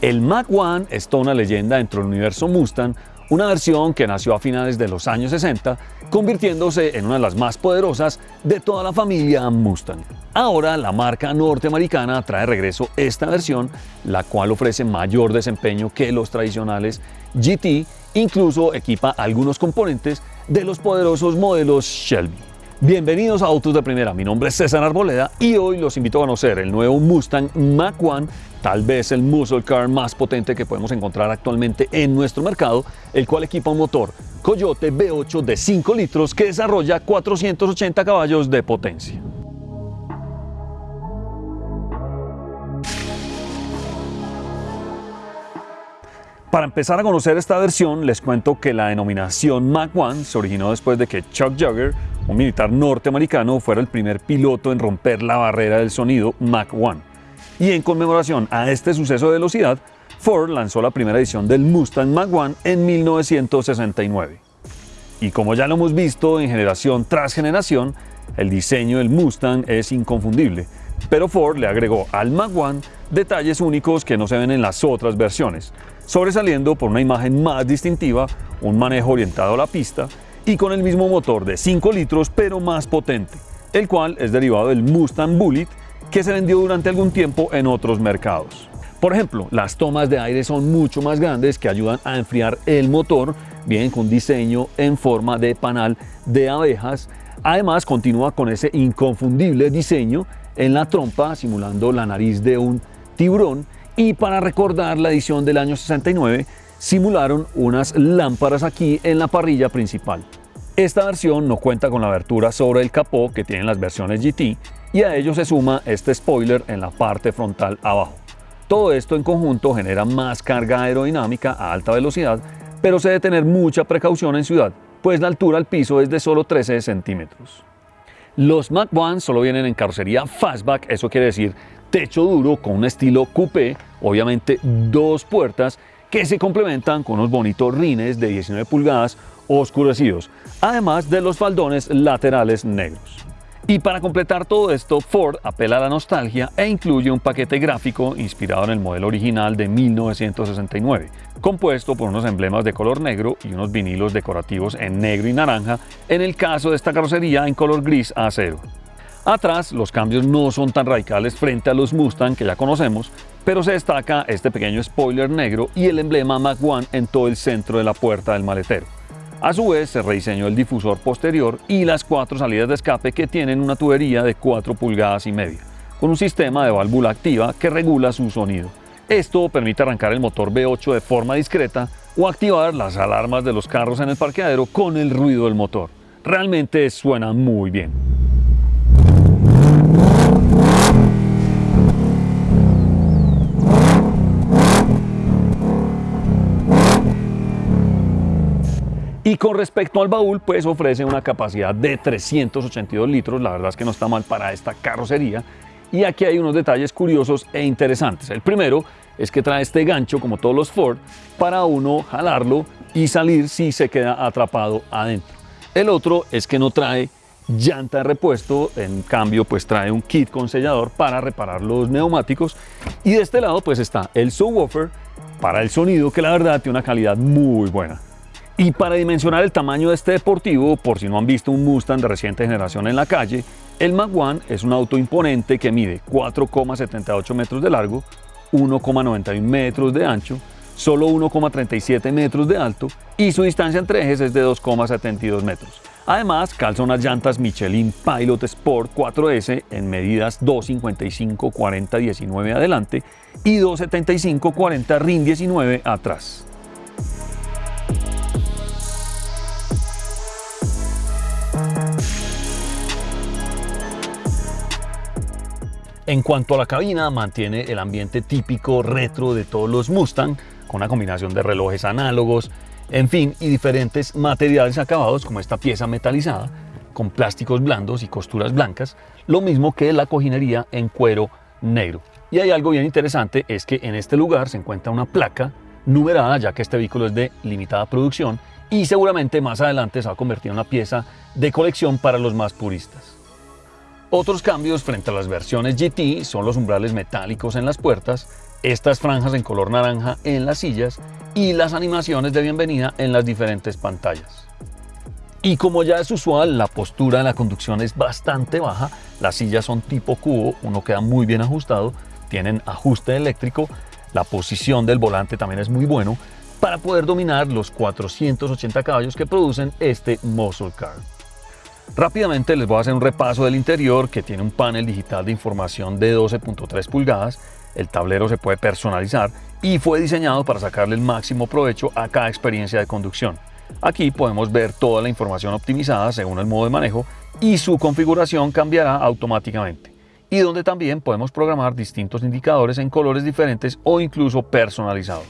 El Mach 1 es toda una leyenda dentro del universo Mustang, una versión que nació a finales de los años 60, convirtiéndose en una de las más poderosas de toda la familia Mustang. Ahora la marca norteamericana trae regreso esta versión, la cual ofrece mayor desempeño que los tradicionales GT, incluso equipa algunos componentes de los poderosos modelos Shelby. Bienvenidos a Autos de Primera, mi nombre es César Arboleda y hoy los invito a conocer el nuevo Mustang Mach 1, tal vez el muscle car más potente que podemos encontrar actualmente en nuestro mercado, el cual equipa un motor Coyote V8 de 5 litros que desarrolla 480 caballos de potencia. Para empezar a conocer esta versión, les cuento que la denominación Mach 1 se originó después de que Chuck Jagger, un militar norteamericano, fuera el primer piloto en romper la barrera del sonido Mach 1. Y en conmemoración a este suceso de velocidad, Ford lanzó la primera edición del Mustang Mach 1 en 1969. Y como ya lo hemos visto en generación tras generación, el diseño del Mustang es inconfundible, pero Ford le agregó al Mach 1 detalles únicos que no se ven en las otras versiones, sobresaliendo por una imagen más distintiva, un manejo orientado a la pista y con el mismo motor de 5 litros pero más potente, el cual es derivado del Mustang Bullet que se vendió durante algún tiempo en otros mercados. Por ejemplo, las tomas de aire son mucho más grandes que ayudan a enfriar el motor, bien con diseño en forma de panal de abejas. Además, continúa con ese inconfundible diseño en la trompa simulando la nariz de un tiburón y para recordar la edición del año 69, simularon unas lámparas aquí en la parrilla principal. Esta versión no cuenta con la abertura sobre el capó que tienen las versiones GT y a ello se suma este spoiler en la parte frontal abajo. Todo esto en conjunto genera más carga aerodinámica a alta velocidad, pero se debe tener mucha precaución en ciudad, pues la altura al piso es de solo 13 centímetros. Los Mach 1 solo vienen en carrocería fastback, eso quiere decir techo duro con un estilo coupé, obviamente dos puertas que se complementan con unos bonitos rines de 19 pulgadas oscurecidos, además de los faldones laterales negros. Y para completar todo esto, Ford apela a la nostalgia e incluye un paquete gráfico inspirado en el modelo original de 1969, compuesto por unos emblemas de color negro y unos vinilos decorativos en negro y naranja, en el caso de esta carrocería en color gris acero. Atrás los cambios no son tan radicales frente a los Mustang que ya conocemos, pero se destaca este pequeño spoiler negro y el emblema Mach 1 en todo el centro de la puerta del maletero. A su vez se rediseñó el difusor posterior y las cuatro salidas de escape que tienen una tubería de 4 pulgadas y media, con un sistema de válvula activa que regula su sonido. Esto permite arrancar el motor V8 de forma discreta o activar las alarmas de los carros en el parqueadero con el ruido del motor. Realmente suena muy bien. Y con respecto al baúl, pues ofrece una capacidad de 382 litros, la verdad es que no está mal para esta carrocería. Y aquí hay unos detalles curiosos e interesantes. El primero es que trae este gancho, como todos los Ford, para uno jalarlo y salir si se queda atrapado adentro. El otro es que no trae llanta de repuesto, en cambio pues trae un kit con sellador para reparar los neumáticos y de este lado pues está el subwoofer para el sonido que la verdad tiene una calidad muy buena. Y para dimensionar el tamaño de este deportivo, por si no han visto un Mustang de reciente generación en la calle, el 1 es un auto imponente que mide 4,78 metros de largo, 1,91 metros de ancho, solo 1,37 metros de alto y su distancia entre ejes es de 2,72 metros. Además, calza unas llantas Michelin Pilot Sport 4S en medidas 255 40 19 adelante y 275 40 RIN 19 atrás. En cuanto a la cabina, mantiene el ambiente típico retro de todos los Mustang, con una combinación de relojes análogos, en fin, y diferentes materiales acabados como esta pieza metalizada, con plásticos blandos y costuras blancas, lo mismo que la cojinería en cuero negro. Y hay algo bien interesante, es que en este lugar se encuentra una placa numerada, ya que este vehículo es de limitada producción, y seguramente más adelante se va a convertir en una pieza de colección para los más puristas. Otros cambios frente a las versiones GT son los umbrales metálicos en las puertas, estas franjas en color naranja en las sillas y las animaciones de bienvenida en las diferentes pantallas. Y como ya es usual, la postura de la conducción es bastante baja, las sillas son tipo cubo, uno queda muy bien ajustado, tienen ajuste eléctrico, la posición del volante también es muy bueno para poder dominar los 480 caballos que producen este muscle car. Rápidamente les voy a hacer un repaso del interior que tiene un panel digital de información de 12.3 pulgadas, el tablero se puede personalizar y fue diseñado para sacarle el máximo provecho a cada experiencia de conducción. Aquí podemos ver toda la información optimizada según el modo de manejo y su configuración cambiará automáticamente. Y donde también podemos programar distintos indicadores en colores diferentes o incluso personalizados.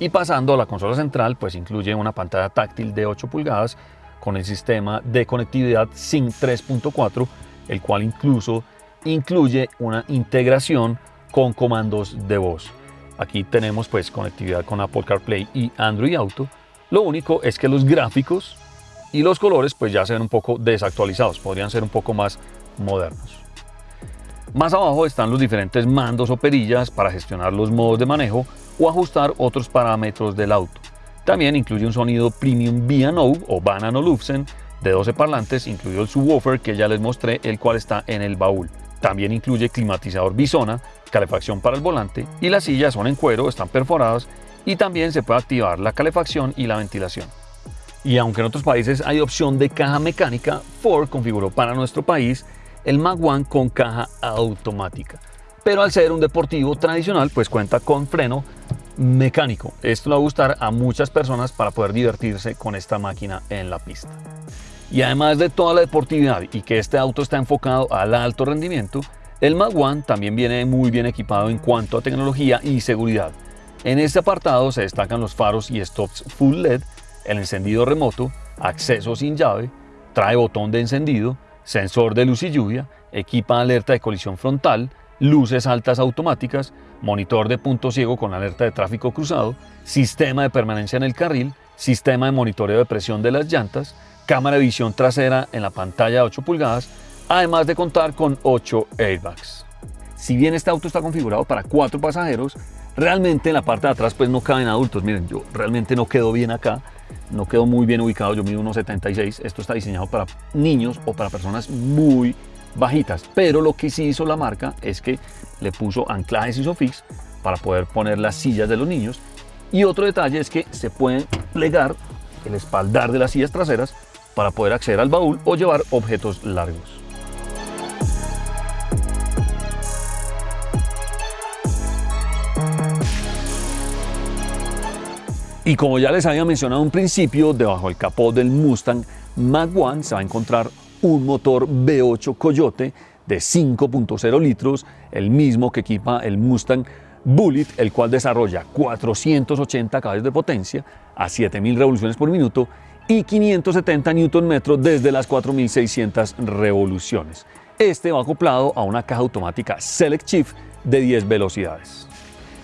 Y pasando a la consola central, pues incluye una pantalla táctil de 8 pulgadas con el sistema de conectividad SYNC 3.4, el cual incluso incluye una integración con comandos de voz. Aquí tenemos pues conectividad con Apple CarPlay y Android Auto. Lo único es que los gráficos y los colores pues ya se ven un poco desactualizados, podrían ser un poco más modernos. Más abajo están los diferentes mandos o perillas para gestionar los modos de manejo o ajustar otros parámetros del auto. También incluye un sonido Premium B&O o Banano Lufsen de 12 parlantes, incluido el subwoofer que ya les mostré, el cual está en el baúl. También incluye climatizador bisona, calefacción para el volante y las sillas son en cuero, están perforadas y también se puede activar la calefacción y la ventilación. Y aunque en otros países hay opción de caja mecánica, Ford configuró para nuestro país el Mag One con caja automática. Pero al ser un deportivo tradicional, pues cuenta con freno mecánico. Esto le va a gustar a muchas personas para poder divertirse con esta máquina en la pista. Y además de toda la deportividad y que este auto está enfocado al alto rendimiento, el Mag One también viene muy bien equipado en cuanto a tecnología y seguridad. En este apartado se destacan los faros y stops full LED, el encendido remoto, acceso sin llave, trae botón de encendido, sensor de luz y lluvia, equipa alerta de colisión frontal, luces altas automáticas, monitor de punto ciego con alerta de tráfico cruzado, sistema de permanencia en el carril, sistema de monitoreo de presión de las llantas, cámara de visión trasera en la pantalla de 8 pulgadas, además de contar con 8 airbags. Si bien este auto está configurado para 4 pasajeros, realmente en la parte de atrás pues no caben adultos. Miren, yo realmente no quedo bien acá, no quedo muy bien ubicado, yo mido 1,76. Esto está diseñado para niños o para personas muy bajitas, pero lo que sí hizo la marca es que le puso anclajes ISOFIX para poder poner las sillas de los niños y otro detalle es que se pueden plegar el espaldar de las sillas traseras para poder acceder al baúl o llevar objetos largos. Y como ya les había mencionado un principio, debajo del capó del Mustang Mach 1 se va a encontrar un motor V8 Coyote de 5.0 litros, el mismo que equipa el Mustang Bullet, el cual desarrolla 480 caballos de potencia a 7000 revoluciones por minuto y 570 Nm desde las 4600 revoluciones. Este va acoplado a una caja automática Select Shift de 10 velocidades.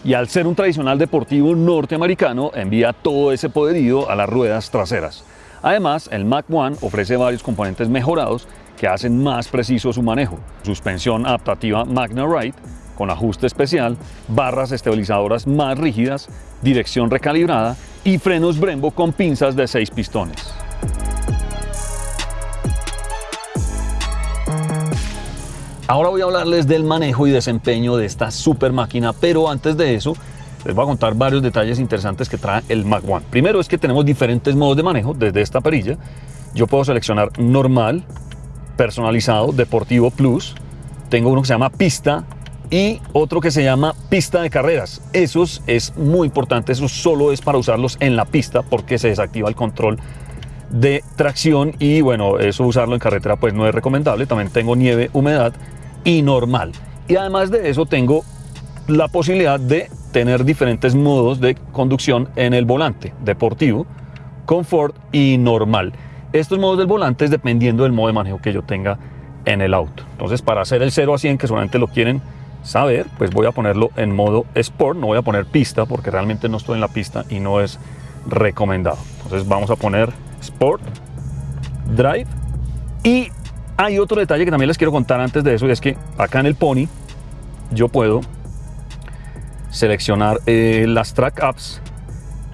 Y al ser un tradicional deportivo norteamericano, envía todo ese poderío a las ruedas traseras. Además, el Mac One ofrece varios componentes mejorados que hacen más preciso su manejo. Suspensión adaptativa Magna Ride con ajuste especial, barras estabilizadoras más rígidas, dirección recalibrada y frenos Brembo con pinzas de 6 pistones. Ahora voy a hablarles del manejo y desempeño de esta super máquina, pero antes de eso les voy a contar varios detalles interesantes que trae el Mac One. Primero es que tenemos diferentes modos de manejo desde esta perilla. Yo puedo seleccionar normal, personalizado, deportivo plus. Tengo uno que se llama pista y otro que se llama pista de carreras. Esos es muy importante, eso solo es para usarlos en la pista porque se desactiva el control de tracción y bueno, eso usarlo en carretera pues no es recomendable. También tengo nieve, humedad y normal. Y además de eso tengo la posibilidad de tener diferentes modos de conducción en el volante, deportivo, confort y normal. Estos modos del volante es dependiendo del modo de manejo que yo tenga en el auto. Entonces para hacer el 0 a 100 que solamente lo quieren saber, pues voy a ponerlo en modo Sport, no voy a poner pista porque realmente no estoy en la pista y no es recomendado. Entonces vamos a poner Sport, Drive y hay otro detalle que también les quiero contar antes de eso y es que acá en el Pony yo puedo seleccionar eh, las track apps,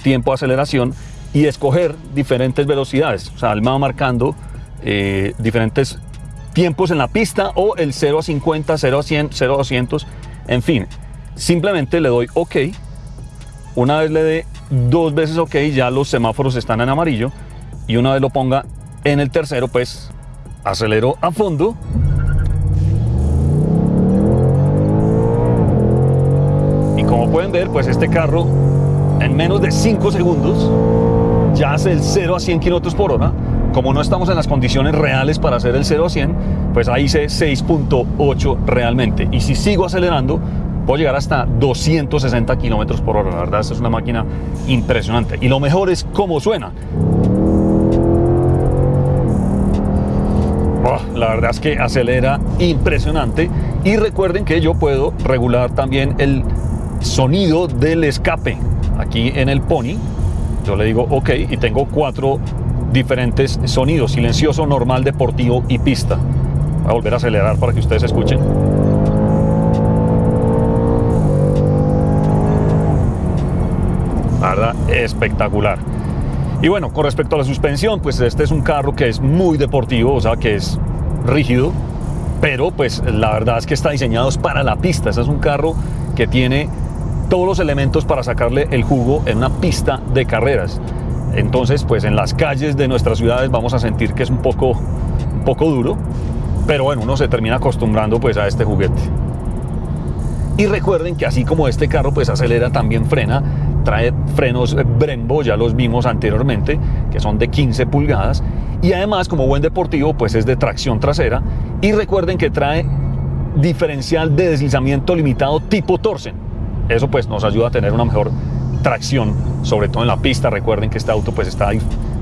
tiempo de aceleración y escoger diferentes velocidades. O sea, él me va marcando eh, diferentes tiempos en la pista o el 0 a 50, 0 a 100, 0 a 200, en fin. Simplemente le doy OK. Una vez le dé dos veces OK, ya los semáforos están en amarillo. Y una vez lo ponga en el tercero, pues acelero a fondo. Como pueden ver, pues este carro en menos de 5 segundos ya hace el 0 a 100 kilómetros por hora. Como no estamos en las condiciones reales para hacer el 0 a 100, pues ahí hice 6.8 realmente. Y si sigo acelerando, puedo llegar hasta 260 kilómetros por hora. La verdad, esta es una máquina impresionante. Y lo mejor es cómo suena. La verdad es que acelera impresionante. Y recuerden que yo puedo regular también el sonido del escape aquí en el Pony. Yo le digo OK y tengo cuatro diferentes sonidos, silencioso, normal, deportivo y pista. Voy a volver a acelerar para que ustedes escuchen. La verdad, espectacular. Y bueno, con respecto a la suspensión, pues este es un carro que es muy deportivo, o sea que es rígido, pero pues la verdad es que está diseñado para la pista. Este es un carro que tiene todos los elementos para sacarle el jugo en una pista de carreras. Entonces, pues en las calles de nuestras ciudades vamos a sentir que es un poco, un poco duro, pero bueno, uno se termina acostumbrando pues a este juguete. Y recuerden que así como este carro pues acelera, también frena, trae frenos Brembo, ya los vimos anteriormente, que son de 15 pulgadas, y además como buen deportivo pues es de tracción trasera, y recuerden que trae diferencial de deslizamiento limitado tipo Torsen. Eso pues nos ayuda a tener una mejor tracción, sobre todo en la pista. Recuerden que este auto pues está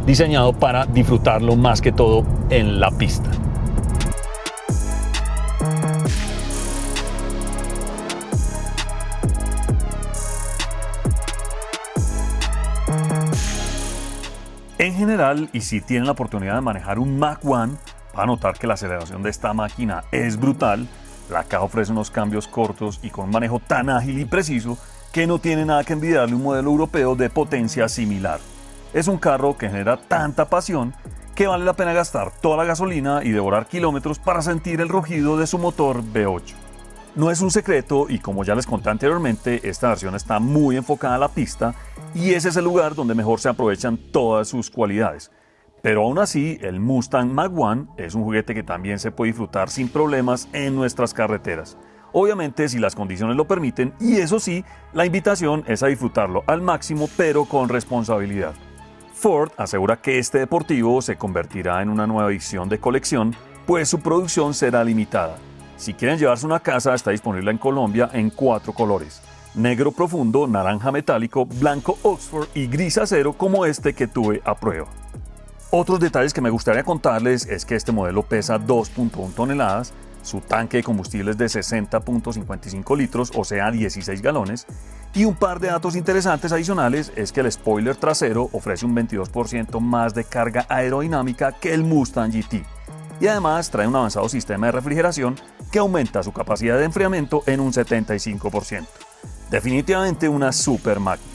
diseñado para disfrutarlo más que todo en la pista. En general, y si tienen la oportunidad de manejar un Mach 1, van a notar que la aceleración de esta máquina es brutal. La caja ofrece unos cambios cortos y con manejo tan ágil y preciso que no tiene nada que envidiarle un modelo europeo de potencia similar. Es un carro que genera tanta pasión que vale la pena gastar toda la gasolina y devorar kilómetros para sentir el rugido de su motor V8. No es un secreto y como ya les conté anteriormente, esta versión está muy enfocada a la pista y ese es el lugar donde mejor se aprovechan todas sus cualidades. Pero aún así, el Mustang Mach 1 es un juguete que también se puede disfrutar sin problemas en nuestras carreteras obviamente si las condiciones lo permiten, y eso sí, la invitación es a disfrutarlo al máximo pero con responsabilidad. Ford asegura que este deportivo se convertirá en una nueva edición de colección, pues su producción será limitada. Si quieren llevarse una casa, está disponible en Colombia en cuatro colores. Negro profundo, naranja metálico, blanco Oxford y gris acero como este que tuve a prueba. Otros detalles que me gustaría contarles es que este modelo pesa 2.1 toneladas, su tanque de combustible es de 60.55 litros, o sea 16 galones, y un par de datos interesantes adicionales es que el spoiler trasero ofrece un 22% más de carga aerodinámica que el Mustang GT. Y además trae un avanzado sistema de refrigeración que aumenta su capacidad de enfriamiento en un 75%. Definitivamente una super máquina.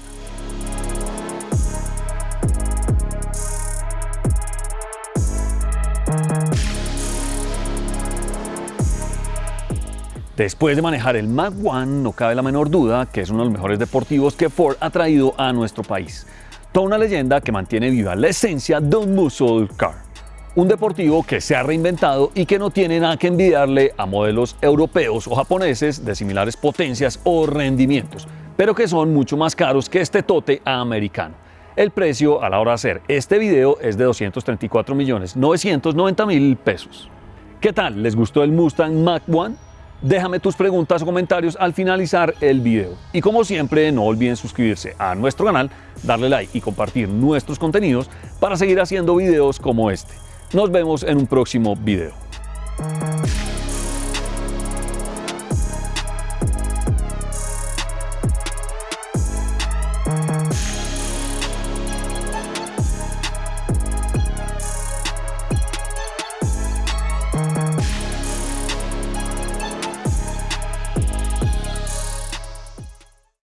Después de manejar el Mach 1, no cabe la menor duda que es uno de los mejores deportivos que Ford ha traído a nuestro país. Toda una leyenda que mantiene viva la esencia de un muscle car. Un deportivo que se ha reinventado y que no tiene nada que envidiarle a modelos europeos o japoneses de similares potencias o rendimientos, pero que son mucho más caros que este tote americano. El precio a la hora de hacer este video es de 234.990.000 pesos. ¿Qué tal? ¿Les gustó el Mustang Mach 1? Déjame tus preguntas o comentarios al finalizar el video. Y como siempre, no olviden suscribirse a nuestro canal, darle like y compartir nuestros contenidos para seguir haciendo videos como este. Nos vemos en un próximo video.